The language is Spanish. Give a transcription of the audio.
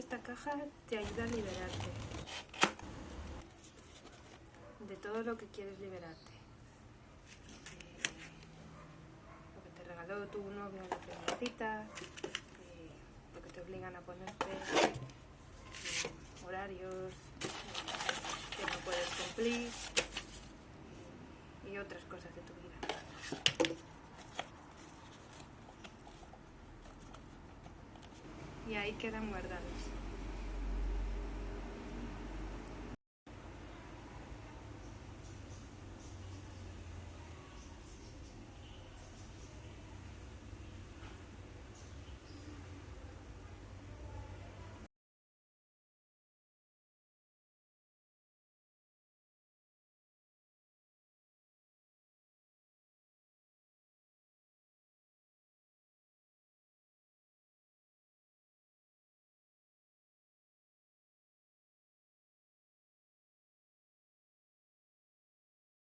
esta caja te ayuda a liberarte de todo lo que quieres liberarte. lo que te regaló tu novio en la primera cita, lo que te obligan a ponerte, horarios que no puedes cumplir y otras cosas de tu vida. Y ahí quedan guardados.